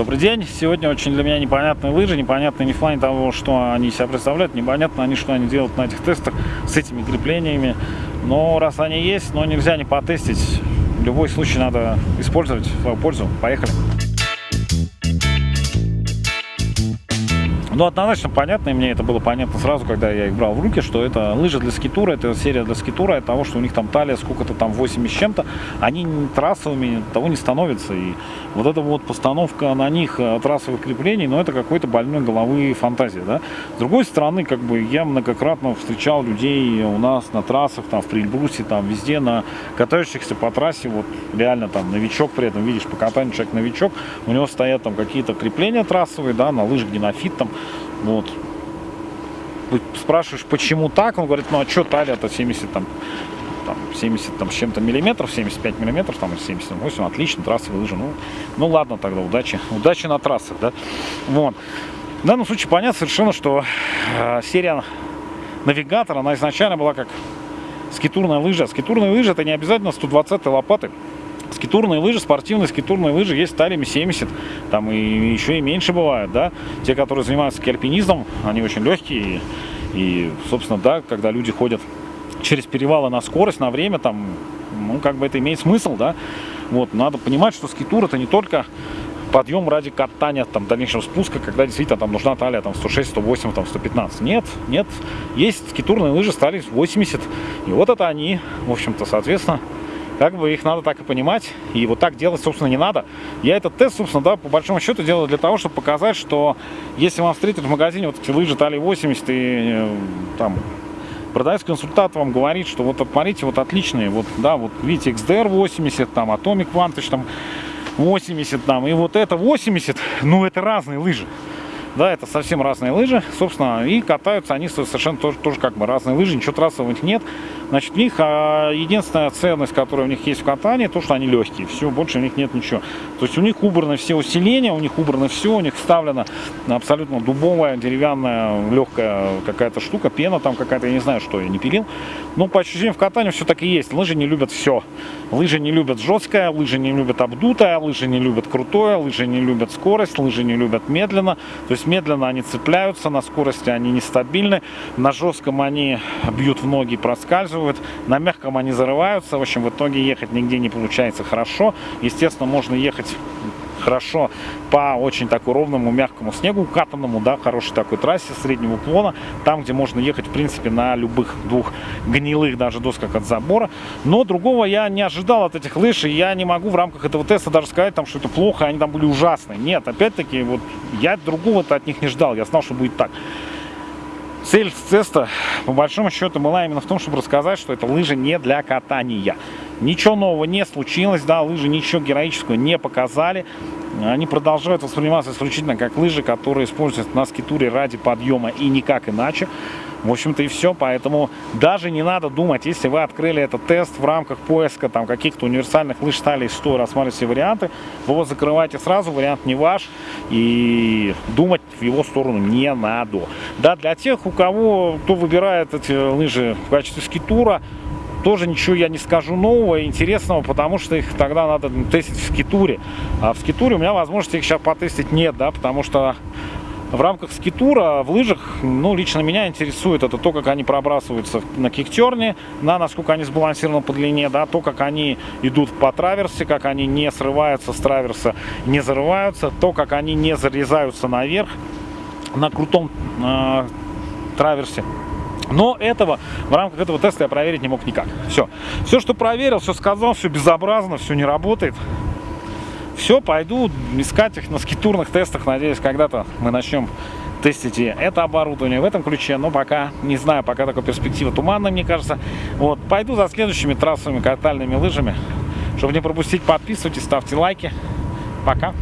Добрый день. Сегодня очень для меня непонятные лыжи. Непонятно не в плане того, что они себя представляют, непонятно они, что они делают на этих тестах с этими креплениями. Но раз они есть, но нельзя не потестить. Любой случай надо использовать в свою пользу. Поехали. Ну, однозначно понятно, и мне это было понятно сразу, когда я их брал в руки, что это лыжи для скитура, это серия для скитура, от того, что у них там талия сколько-то там 8 с чем-то, они трассовыми того не становятся. И вот эта вот постановка на них э, трассовых креплений, ну, это какой-то больной головы фантазия, да. С другой стороны, как бы я многократно встречал людей у нас на трассах, там, в Прильбрусе, там, везде, на катающихся по трассе, вот реально там новичок при этом, видишь, по катанию человек новичок, у него стоят там какие-то крепления трассовые, да, на лыжах генофит там, вот. Спрашиваешь, почему так? Он говорит, ну а что талия-то 70 там, там 70 там, с чем-то миллиметров, 75 миллиметров, там 78, отлично, трассовые лыжи. Ну, ну ладно тогда, удачи. Удачи на трассах, да. Вот. В данном случае понятно совершенно, что э, серия навигатора, она изначально была как скитурная лыжа. Скитурная лыжа это не обязательно 120 лопаты. Скитурные лыжи, спортивные скитурные лыжи есть сталями 70, там и еще и меньше бывают, да. Те, которые занимаются альпинизмом, они очень легкие, и, и, собственно, да, когда люди ходят через перевалы на скорость, на время, там, ну, как бы это имеет смысл, да. Вот, надо понимать, что скитур это не только подъем ради катания, там, дальнейшего спуска, когда действительно там нужна талия там 106, 108, там 115. Нет, нет, есть скитурные лыжи стали 80, и вот это они, в общем-то, соответственно, как бы их надо так и понимать, и вот так делать, собственно, не надо. Я этот тест, собственно, да, по большому счету делаю для того, чтобы показать, что если вам встретят в магазине вот эти лыжи Тали 80 и э, там продавец-консультант вам говорит, что вот смотрите, вот отличные, вот, да, вот видите, XDR 80, там, Atomic Vantage, там, 80, там, и вот это 80, ну, это разные лыжи. Да, это совсем разные лыжи, собственно, и катаются они совершенно тоже, тоже как бы разные лыжи, ничего трассовых нет. Значит, в них а, единственная ценность, которая у них есть в катании, то, что они легкие. Все, больше у них нет ничего. То есть у них убраны все усиления, у них убрано все, у них вставлена абсолютно дубовая, деревянная, легкая какая-то штука, пена там какая-то, я не знаю, что я не пилил. Но по ощущениям в катании все так и есть. Лыжи не любят все. Лыжи не любят жесткое, лыжи не любят обдутое, лыжи не любят крутое, лыжи не любят скорость, лыжи не любят медленно. То есть есть медленно они цепляются, на скорости они нестабильны, на жестком они бьют в ноги, проскальзывают, на мягком они зарываются. В общем, в итоге ехать нигде не получается хорошо. Естественно, можно ехать хорошо по очень такой ровному, мягкому снегу, укатанному, да, хорошей такой трассе среднего уклона, там, где можно ехать, в принципе, на любых двух гнилых даже досках от забора. Но другого я не ожидал от этих лыж, и я не могу в рамках этого теста даже сказать, там, что это плохо, они там были ужасные. Нет, опять-таки, вот я другого-то от них не ждал, я знал, что будет так. Цель теста, по большому счету, была именно в том, чтобы рассказать, что это лыжи не для катания. Ничего нового не случилось, да, лыжи ничего героического не показали. Они продолжают восприниматься исключительно как лыжи, которые используются на скитуре ради подъема и никак иначе. В общем-то и все, поэтому даже не надо думать, если вы открыли этот тест в рамках поиска там каких-то универсальных лыж стали 100, рассматривайте варианты, вы его закрываете сразу, вариант не ваш, и думать в его сторону не надо. Да, для тех, у кого, кто выбирает эти лыжи в качестве скитура, тоже ничего я не скажу нового интересного, потому что их тогда надо тестить в скитуре. А в скитуре у меня возможности их сейчас потестить нет, да, потому что в рамках скитура в лыжах, ну, лично меня интересует это то, как они пробрасываются на киктерне, на насколько они сбалансированы по длине, да, то, как они идут по траверсе, как они не срываются с траверса, не зарываются, то, как они не зарезаются наверх на крутом э, траверсе. Но этого, в рамках этого теста я проверить не мог никак. Все. Все, что проверил, все сказал, все безобразно, все не работает. Все, пойду искать их на скитурных тестах. Надеюсь, когда-то мы начнем тестить это оборудование в этом ключе. Но пока, не знаю, пока такая перспектива туманная, мне кажется. Вот, пойду за следующими трассовыми катальными лыжами. Чтобы не пропустить, подписывайтесь, ставьте лайки. Пока.